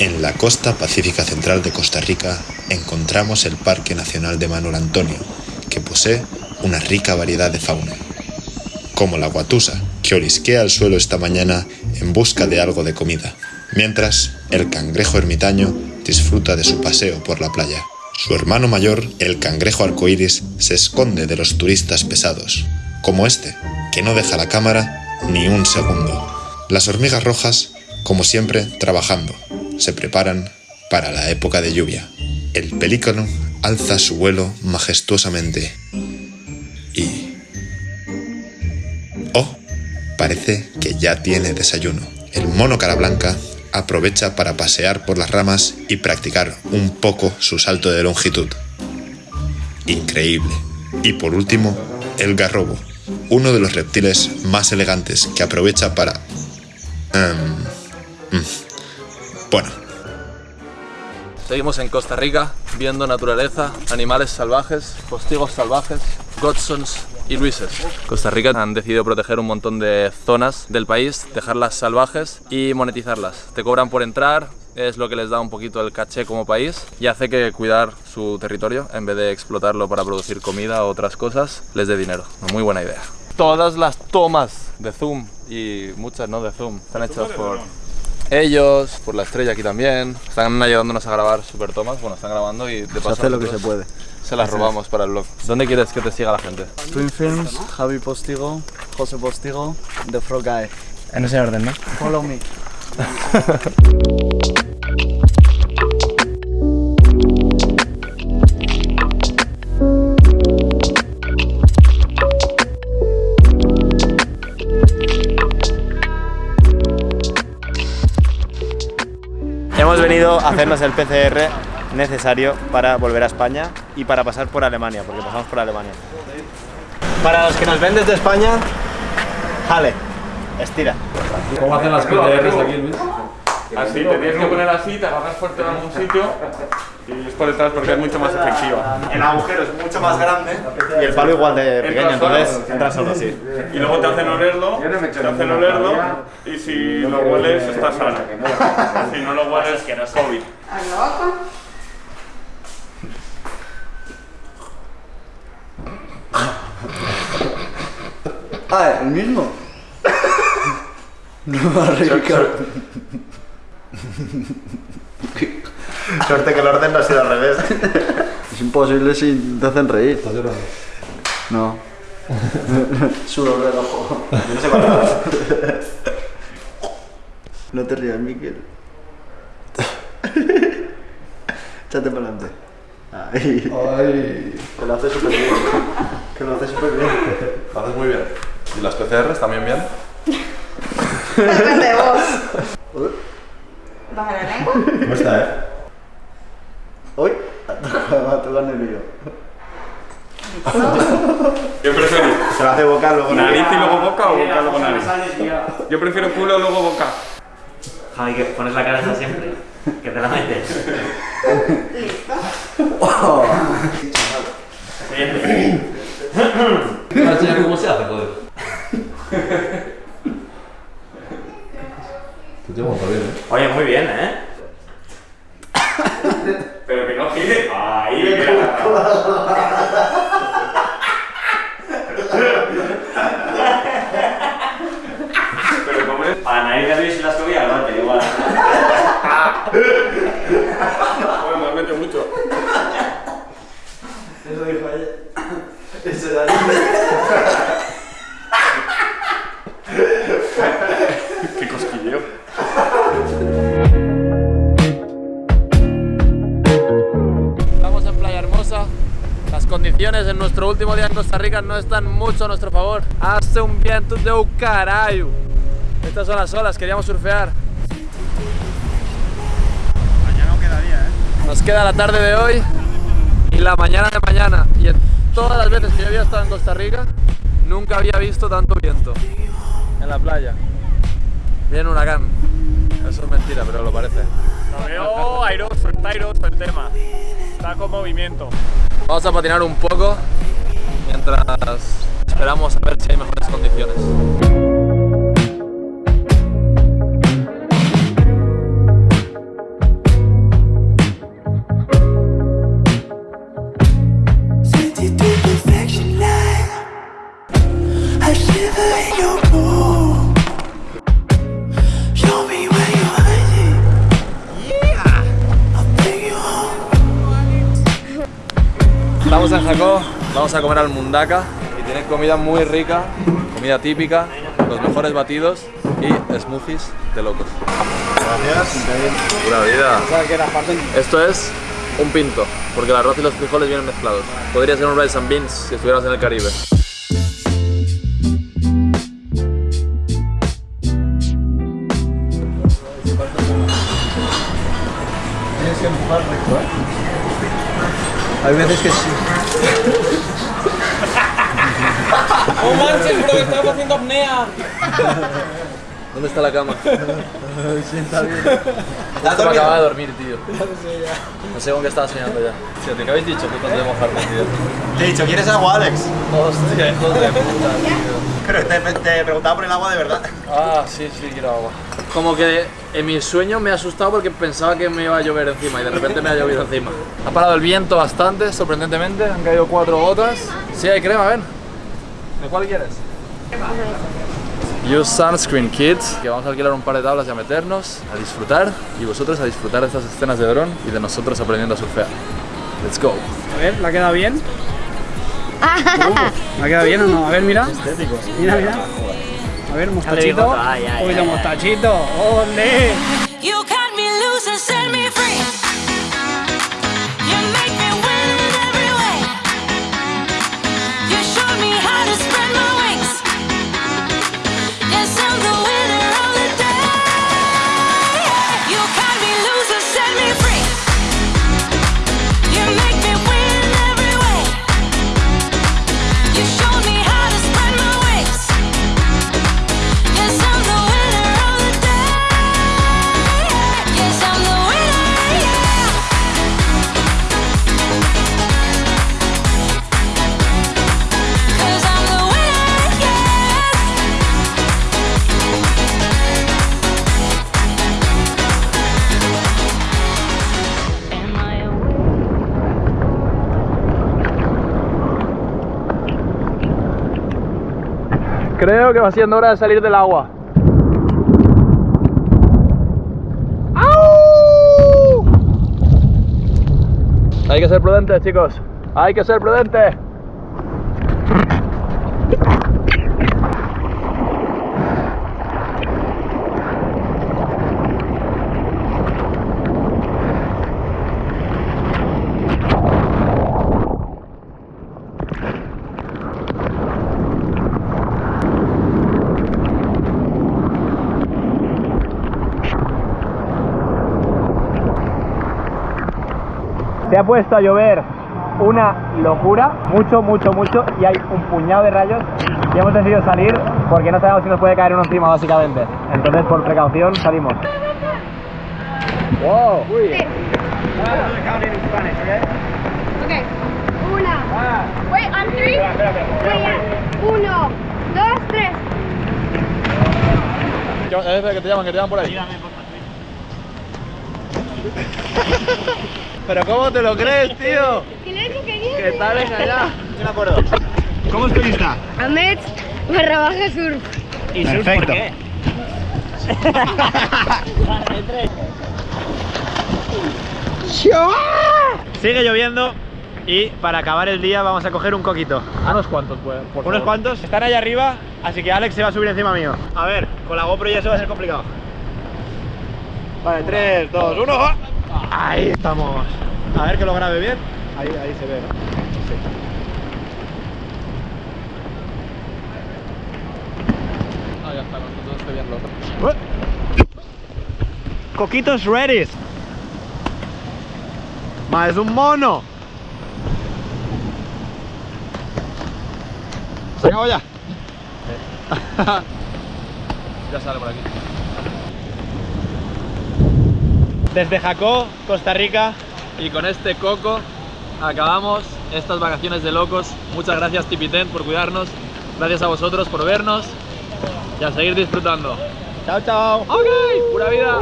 En la costa pacífica central de Costa Rica encontramos el Parque Nacional de Manuel Antonio, que posee una rica variedad de fauna, como la guatusa, que olisquea el suelo esta mañana en busca de algo de comida, mientras el cangrejo ermitaño disfruta de su paseo por la playa. Su hermano mayor, el cangrejo arcoíris, se esconde de los turistas pesados, como este, que no deja la cámara ni un segundo. Las hormigas rojas, como siempre, trabajando, se preparan para la época de lluvia. El pelícano alza su vuelo majestuosamente y... ¡Oh! Parece que ya tiene desayuno. El mono cara blanca aprovecha para pasear por las ramas y practicar un poco su salto de longitud. Increíble. Y por último, el garrobo, uno de los reptiles más elegantes que aprovecha para... em, mm, bueno, Seguimos en Costa Rica, viendo naturaleza, animales salvajes, postigos salvajes, Godsons y Luises. Costa Rica han decidido proteger un montón de zonas del país, dejarlas salvajes y monetizarlas. Te cobran por entrar, es lo que les da un poquito el caché como país y hace que cuidar su territorio, en vez de explotarlo para producir comida o otras cosas, les dé dinero. Muy buena idea. Todas las tomas de zoom y muchas no de zoom están hechas por ellos, por la estrella aquí también. Están ayudándonos a grabar super tomas. Bueno, están grabando y de paso Se hace lo que se puede. Se las robamos para el blog. ¿Dónde quieres que te siga la gente? Twin Films, Javi Postigo, José Postigo, The Frog Guy. En ese orden, ¿no? Follow me. hacernos el PCR necesario para volver a España y para pasar por Alemania, porque pasamos por Alemania. Para los que nos ven desde España, jale, estira. ¿Cómo hacen las PDRs aquí, Luis? Así, te tienes que poner así, te agarras fuerte en algún sitio y es por detrás porque es mucho más efectiva. El agujero es mucho más grande y el palo igual de pequeño, entonces entra solo así. Y luego te hacen olerlo, te hacen olerlo y si lo hueles estás sano. Si no lo hueles, COVID. Ah, el mismo. No, Ricardo. Suerte que el orden no ha sido al revés. Es imposible si te hacen reír. ¿Estás llorando? No. Sudor del ojo. No sé cuánto. No te rías, Miquel. Échate para adelante. Ay. Ay. Que lo hace súper bien. Que lo hace súper bien. Lo haces muy bien. ¿Y las PCRs también bien? ¿Cómo está, eh? Uy, va a tocar nervio. ¿Qué preferís? Se lo hace boca luego. ¿Nariz y luego boca o boca luego nariz? Yo prefiero culo luego boca. Javi, que pones la cara esa siempre. Que te la metes. Listo. ¿Cómo se hace, joder? Te montas bien, ¿eh? Oye, muy bien, ¿eh? Pero que no gire. Ahí, Pero como es. A nariz de Luis la subía, no, te igual. Bueno, me mete mucho. Eso dijo ella. Costa Rica no están mucho a nuestro favor. Hace un viento de un carajo. Estas son las olas, queríamos surfear. Mañana no quedaría, ¿eh? Nos queda la tarde de hoy y la mañana de mañana. Y en todas las veces que yo había estado en Costa Rica, nunca había visto tanto viento en la playa. Viene un huracán. Eso es mentira, pero lo parece. Lo veo airoso, está airoso el tema. Está con movimiento. Vamos a patinar un poco mientras esperamos a ver si hay mejores condiciones. Estamos en Jacó vamos a comer al Mundaka y tiene comida muy rica, comida típica, los mejores batidos y smoothies de locos. Gracias. Pura vida. Esto es un pinto, porque el arroz y los frijoles vienen mezclados. Podría ser un rice and beans si estuvieras en el Caribe. Tienes que empujar recto, ¿eh? Hay veces que sí. ¡Oh manches, bro! ¡Estamos haciendo apnea! ¿Dónde está la cama? Sienta bien. Justo me acababa de dormir, tío. No sé con qué estaba soñando ya. Tío, ¿te qué habéis dicho? Putas de mojarme, tío. Te he dicho, ¿quieres agua, Alex? Hostia, hijos de puta, tío. Pero te, te preguntaba por el agua de verdad. Ah, sí, sí, quiero agua. Como que en mi sueño me he asustado porque pensaba que me iba a llover encima y de repente me ha llovido encima. Ha parado el viento bastante, sorprendentemente. Han caído cuatro gotas. Sí, hay crema, ven. ¿De cuál quieres? Use sunscreen, kids. Que vamos a alquilar un par de tablas y a meternos, a disfrutar. Y vosotros a disfrutar de estas escenas de dron y de nosotros aprendiendo a surfear. Let's go. A ver, ¿la queda bien? ¿La queda bien o no? A ver, mira. Mira, mira. A ver, mostachito. Un poquito mostachito. ¡Ole! Creo que va siendo hora de salir del agua. ¡Au! Hay que ser prudentes, chicos. Hay que ser prudentes. Se ha puesto a llover una locura, mucho, mucho, mucho, y hay un puñado de rayos. Y hemos decidido salir porque no sabemos si nos puede caer uno encima, básicamente. Entonces, por precaución, salimos. ¡Wow! Okay. Una. Wait, on three. Uno, dos, tres. que te llaman, que te llaman por ahí. ¿Pero cómo te lo crees, tío? ¿Quién es? ¿Qué tal? Me acuerdo. ¿Cómo es tu lista? Ahmed barra baja surf. ¿Y surf Perfecto. por qué? Sigue lloviendo y para acabar el día vamos a coger un coquito. Unos cuantos, pues. por Unos favor. cuantos están allá arriba, así que Alex se va a subir encima mío. A ver, con la GoPro ya eso va a ser complicado. Vale, 3, 2, 1. Ahí estamos. A ver que lo grabe bien. Ahí, ahí se ve, ¿no? Sí. Ah, ya está, todo estoy bien loco. Coquitos ready. Ma, es un mono. ¿Se acabó ya? Ya sale por aquí. Desde Jacó, Costa Rica. Y con este coco acabamos estas vacaciones de locos. Muchas gracias Tipiten por cuidarnos. Gracias a vosotros por vernos. Y a seguir disfrutando. Chao, chao. Ok, pura vida.